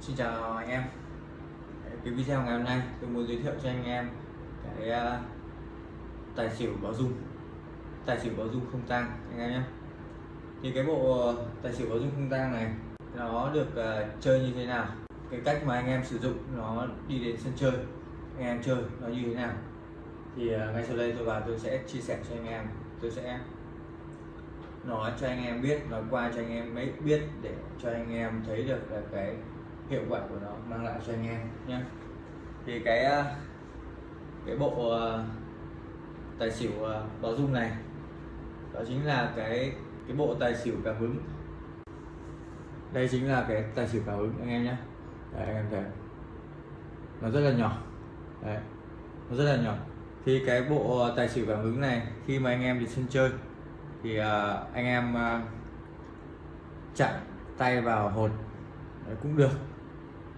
Xin chào anh em. Cái video ngày hôm nay tôi muốn giới thiệu cho anh em cái uh, tài xỉu báo dung. Tài xỉu báo dung không tang anh em nhé. Thì cái bộ ờ, tài xỉu báo dung không tang này nó được uh, chơi như thế nào? Cái cách mà anh em sử dụng nó đi đến sân chơi anh em chơi nó như thế nào? Thì uh, ngay sau đây tôi vào tôi sẽ chia sẻ cho anh em. Tôi sẽ nói cho anh em biết nói qua cho anh em mới biết để cho anh em thấy được là cái hiệu quả của nó mang lại cho anh em. Nhé thì cái ờ, cái bộ ờ, tài xỉu ờ, báo dung này đó chính là cái cái bộ tài xỉu cảm ứng đây chính là cái tài xỉu cảm ứng anh em nhé Đấy, anh em thấy nó rất là nhỏ. Đấy, nó rất là nhỏ. Thì cái bộ tài xỉu cảm ứng này khi mà anh em đi sân chơi thì uh, anh em uh, chặn tay vào hột Đấy, cũng được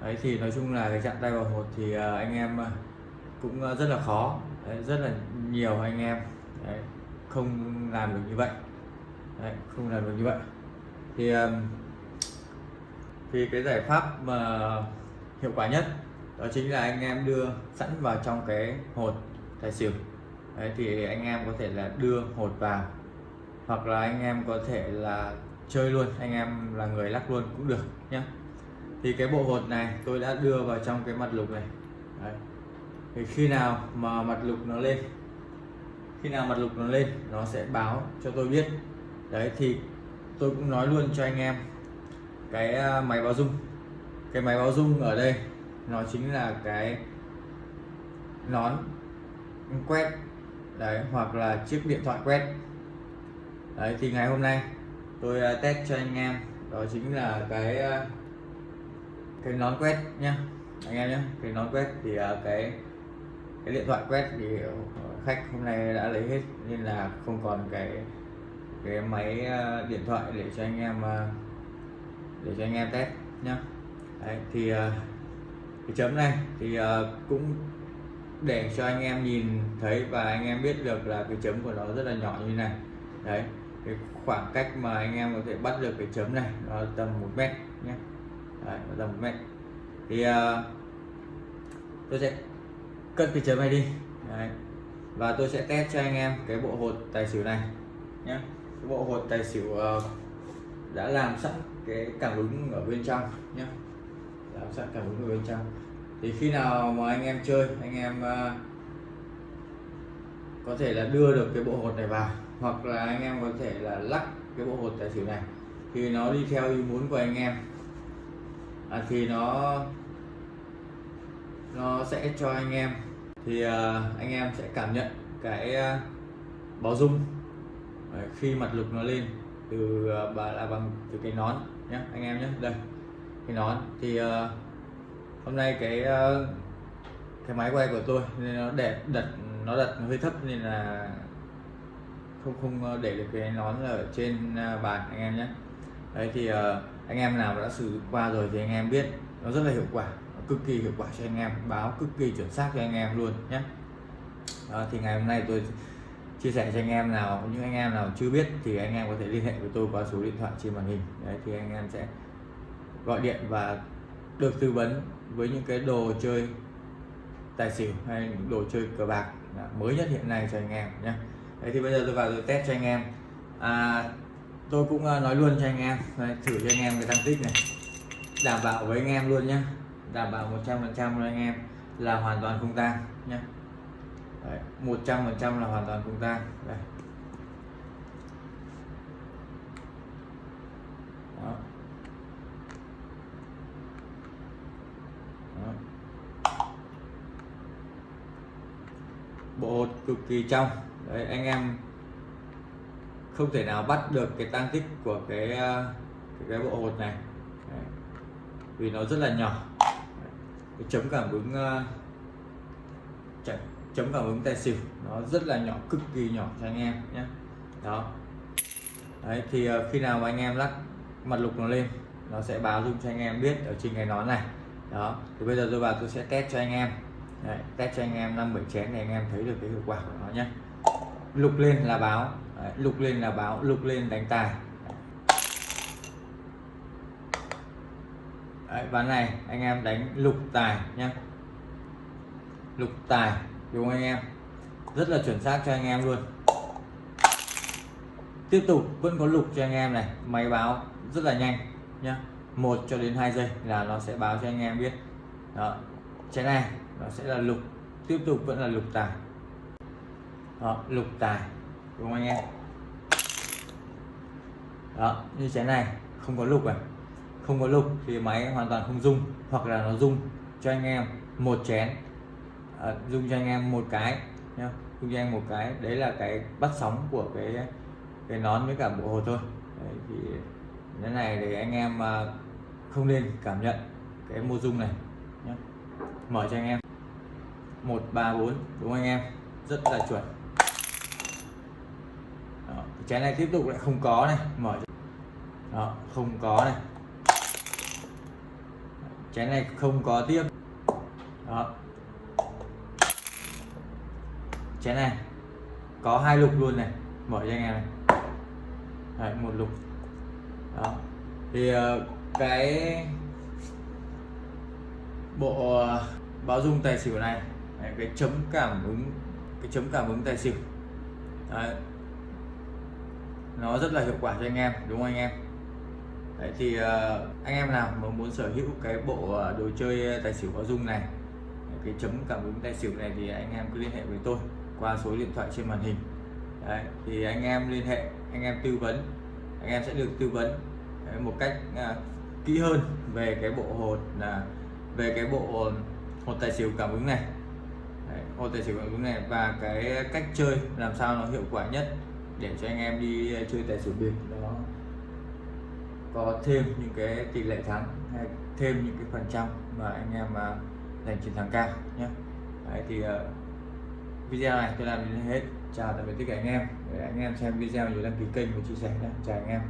đấy thì nói chung là cái trạng tay vào hột thì à, anh em à, cũng à, rất là khó. Đấy, rất là nhiều anh em. Đấy, không làm được như vậy. Đấy, không làm được như vậy. Thì thì cái giải pháp mà hiệu quả nhất đó chính là anh em đưa sẵn vào trong cái hột tài xỉu. Đấy, thì anh em có thể là đưa hột vào hoặc là anh em có thể là chơi luôn. Anh em là người lắc luôn cũng được nhé thì cái bộ hột này tôi đã đưa vào trong cái mặt lục này. Đấy. thì khi nào mà mặt lục nó lên, khi nào mặt lục nó lên, nó sẽ báo cho tôi biết. Đấy, thì tôi cũng nói luôn cho anh em cái à, máy báo dung cái máy báo dung ở đây, nó chính là cái nón quét, đấy, hoặc là chiếc điện thoại quét. Đấy, thì ngày hôm nay tôi à, test cho anh em, đó chính là cái à, cái nón quét nhá anh em nhé cái nón quét thì à, cái cái điện thoại quét thì ờ, khách hôm nay đã lấy hết nên là không còn cái cái máy à, điện thoại để cho anh em à, để cho anh em test nhá. Đấy, thì cái chấm này thì cũng để cho anh em nhìn thấy và anh em biết được là cái chấm của nó rất là nhỏ như này. Đấy cái khoảng cách mà anh em có thể bắt được cái chấm này nó tầm một mét. Đấy, nó tầm mét thì uh, tôi sẽ cất cái chấm này đi. Đấy. và tôi sẽ test cho anh em cái bộ hột tài xỉu này nhé cái bộ hột tài xỉu uh, đã làm sẵn cái cảm ứng ở bên trong nhé làm sẵn cảm ứng ở bên trong. Thì khi nào mà anh em chơi anh em uh, có thể là đưa được cái bộ hột này vào hoặc là anh em có thể là lắc cái bộ hột tài xỉu này thì nó đi theo ý muốn của anh em à, thì nó nó sẽ cho anh em. Thì à, anh em sẽ cảm nhận cái à, báo dung Đấy, à, khi mặt lục nó lên từ à, bà là bằng từ cái nón nhé anh em nhé đây cái nón. Thì à, hôm nay cái à, cái máy quay của tôi nên nó đẹp đặt nó đặt hơi thấp nên là không không à, để được cái nón ở trên bàn anh em nhé đấy thì uh, anh em nào đã sử dụng qua rồi thì anh em biết nó rất là hiệu quả cực kỳ hiệu quả cho anh em báo cực kỳ chuẩn xác cho anh em luôn nhé. Đó, thì ngày hôm nay tôi chia sẻ cho anh em nào những anh em nào chưa biết thì anh em có thể liên hệ với tôi qua số điện thoại trên màn hình. Đấy thì anh em sẽ gọi điện và được tư vấn với những cái đồ chơi tài xỉu hay những đồ chơi cờ bạc mới nhất hiện nay cho anh em nhé. Đấy thì bây giờ tôi vào tôi test cho anh em. À, tôi cũng ờ, nói luôn cho anh em. Đây, thử cho anh em cái tăng tích này. Đảm bảo với anh em luôn nhé đảm bảo 100 phần trăm anh em là hoàn toàn không tang nhé một trăm phần trăm là hoàn toàn không tang. Đây. Đó. Đó. bộ hột cực kỳ trong. Đấy anh em không thể nào bắt được cái tăng tích của cái ờ, cái, cái bộ hột này. Đấy. vì nó rất là nhỏ. Cái chấm cảm ứng ờ, chấm cảm ứng tài xỉu. Nó rất là nhỏ cực kỳ nhỏ cho anh em nhé. Đó. Đấy thì ờ, khi nào mà anh em lắc mặt lục nó lên nó sẽ báo dung cho anh em biết ở trên cái nón này. Đó. Thì bây giờ tôi vào tôi sẽ test cho anh em. Đấy, test cho anh em năm bảy chén để anh em thấy được cái hiệu quả của nó nhé. Lục lên là báo. Đấy, lục lên là báo lục lên đánh tài. Đấy, ván này anh em đánh lục tài nhé lục tài đúng không anh em? Rất là chuẩn xác cho anh em luôn. Tiếp tục vẫn có lục cho anh em này máy báo rất là nhanh nhé một cho đến 2 giây là nó sẽ báo cho anh em biết. Đó trái này nó sẽ là lục tiếp tục vẫn là lục tài. Đó, lục tài đúng không anh em? Đó như chén này không có lục à? Không có lục thì máy hoàn toàn không rung hoặc là nó rung cho anh em một chén. À, rung cho anh em một cái nhá. Rung cho anh một cái đấy là cái bắt sóng của cái cái nón với cả bộ hồ thôi. Đấy, thì cái này thì anh em à, không nên cảm nhận cái mô rung này nhé mở cho anh em. Một ba bốn đúng anh em? Rất là chuẩn đó. chén này tiếp tục lại không có này mở đó không có này. Chén này không có tiếp. Đó. Chén này có hai lục luôn này mở cho anh em này. Đấy, một lục. Đó. Thì ờ, cái bộ ờ, báo dung tài xỉu này đấy, cái chấm cảm ứng cái chấm cảm ứng tài xỉu. Đấy nó rất là hiệu quả cho anh em đúng không anh em? Đấy, thì uh, anh em nào mà muốn sở hữu cái bộ ờ, đồ chơi ờ, tài xỉu có dung này cái chấm cảm ứng tài xỉu này thì anh em cứ liên hệ với tôi qua số điện thoại trên màn hình. Đấy, thì anh em liên hệ anh em tư vấn anh em sẽ được tư vấn một cách uh, kỹ hơn về cái bộ hột là về cái bộ hột tài xỉu cảm ứng này. Đấy, hột tài xỉu cảm ứng này và cái cách chơi làm sao nó hiệu quả nhất để cho anh em đi ờ, chơi tài xỉu bịp nó có thêm những cái tỷ lệ thắng hay thêm những cái phần trăm mà anh em mà giành chiến thắng cao nhé Đấy, thì uh, video này tôi làm đến hết. Chào tạm biệt tất cả anh em. Để anh em xem video nhớ đăng ký kênh và chia sẻ nhé chào anh em.